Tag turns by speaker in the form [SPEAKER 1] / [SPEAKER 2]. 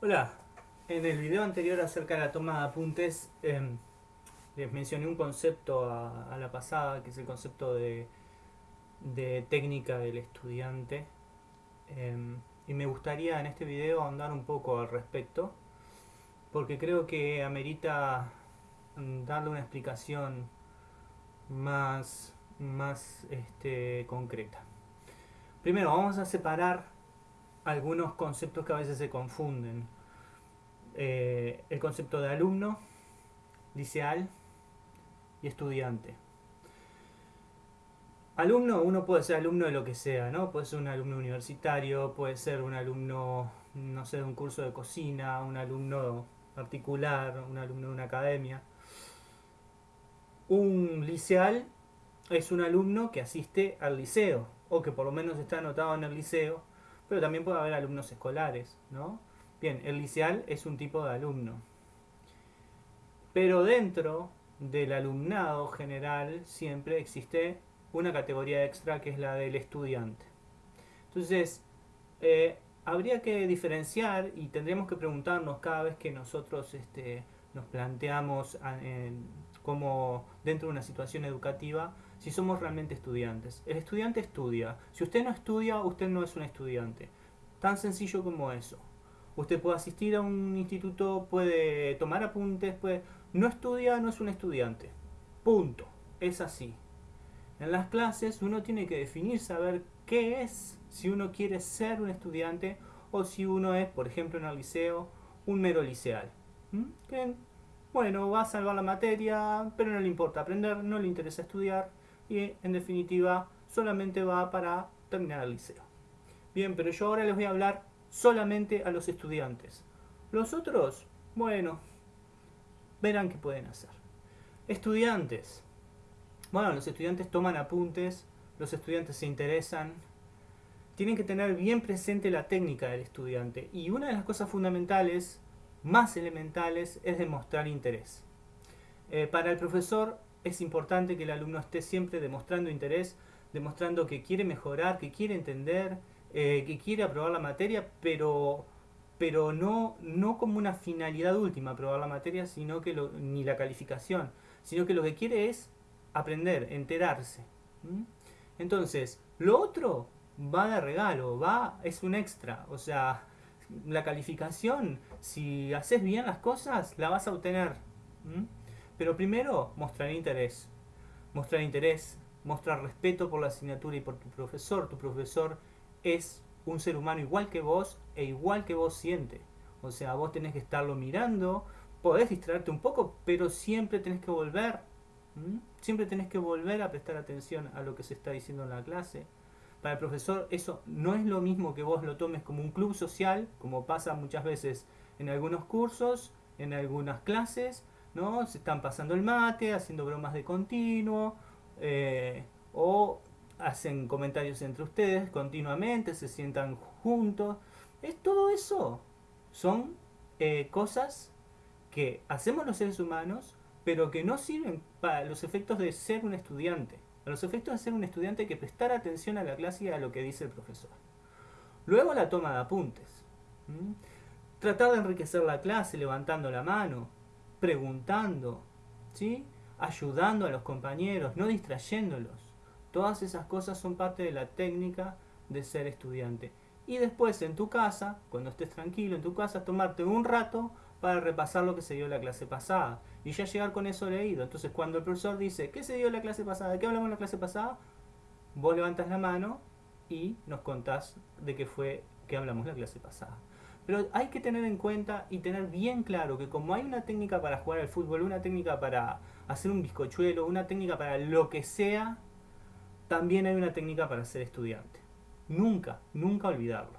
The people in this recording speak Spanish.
[SPEAKER 1] Hola, en el video anterior acerca de la toma de apuntes em, les mencioné un concepto a, la pasada que es el concepto de, técnica del estudiante em, y me gustaría en este video ahondar un poco al respecto porque creo que amerita mm, darle una explicación más, más este, concreta. Primero vamos a separar algunos conceptos que a veces se confunden. Eh, el concepto de alumno, liceal y estudiante. Alumno, uno puede ser alumno de lo que sea, ¿no? Puede ser un alumno universitario, puede ser un alumno, no sé, de un curso de cocina, un alumno particular, un alumno de una academia. Un liceal es un alumno que asiste al liceo, o que por lo menos está anotado en el liceo, pero también puede haber alumnos escolares, ¿no? Bien, el liceal es un tipo de alumno. Pero dentro del alumnado general siempre existe una categoría extra que es la del estudiante. Entonces, eh, habría que diferenciar y tendríamos que preguntarnos cada vez que nosotros este, nos planteamos como dentro de una situación educativa si somos realmente estudiantes. El estudiante estudia. Si usted no estudia, usted no es un estudiante. Tan sencillo como eso. Usted puede asistir a un instituto, puede tomar apuntes, puede... No estudia, no es un estudiante. Punto. Es así. En las clases uno tiene que definir, saber qué es, si uno quiere ser un estudiante o si uno es, por ejemplo en el liceo, un mero liceal. ¿Mm? bueno, va a salvar la materia, pero no le importa aprender, no le interesa estudiar, y en definitiva solamente va para terminar el liceo. Bien, pero yo ahora les voy a hablar solamente a los estudiantes. Los otros, bueno, verán qué pueden hacer. Estudiantes. Bueno, los estudiantes toman apuntes, los estudiantes se interesan, tienen que tener bien presente la técnica del estudiante. Y una de las cosas fundamentales, más elementales, es demostrar interés. Eh, para el profesor es importante que el alumno esté siempre demostrando interés, demostrando que quiere mejorar, que quiere entender, eh, que quiere aprobar la materia, pero, pero no, no como una finalidad última aprobar la materia, sino que ni la calificación, sino que lo que quiere es aprender, enterarse. Entonces, lo otro va de regalo, va, es un extra, o sea, la calificación, si haces bien las cosas, la vas a obtener. Pero primero, mostrar interés. Mostrar interés, mostrar respeto por la asignatura y por tu profesor. Tu profesor es un ser humano igual que vos e igual que vos siente. O sea, vos tenés que estarlo mirando, podés distraerte un poco, pero siempre tenés que volver. Siempre tenés que volver a prestar atención a lo que se está diciendo en la clase. Para el profesor eso no es lo mismo que vos lo tomes como un club social, como pasa muchas veces en algunos cursos, en algunas clases, Se están pasando el mate, haciendo bromas de continuo, eh, o hacen comentarios entre ustedes continuamente, se sientan juntos. Es todo eso. Son eh, cosas que hacemos los seres humanos, pero que no sirven para los efectos de ser un estudiante. A los efectos de ser un estudiante hay que prestar atención a la clase y a lo que dice el profesor. Luego la toma de apuntes. Tratar de enriquecer la clase levantando la mano, preguntando, ¿sí? ayudando a los compañeros, no distrayéndolos. Todas esas cosas son parte de la técnica de ser estudiante. Y después en tu casa, cuando estés tranquilo en tu casa, tomarte un rato para repasar lo que se dio en la clase pasada. Y ya llegar con eso leído. Entonces cuando el profesor dice, ¿qué se dio en la clase pasada? ¿De qué hablamos en la clase pasada? Vos levantas la mano y nos contás de qué fue que hablamos la clase pasada. Pero hay que tener en cuenta y tener bien claro que como hay una técnica para jugar al fútbol, una técnica para hacer un bizcochuelo, una técnica para lo que sea, también hay una técnica para ser estudiante. Nunca, nunca olvidarlo.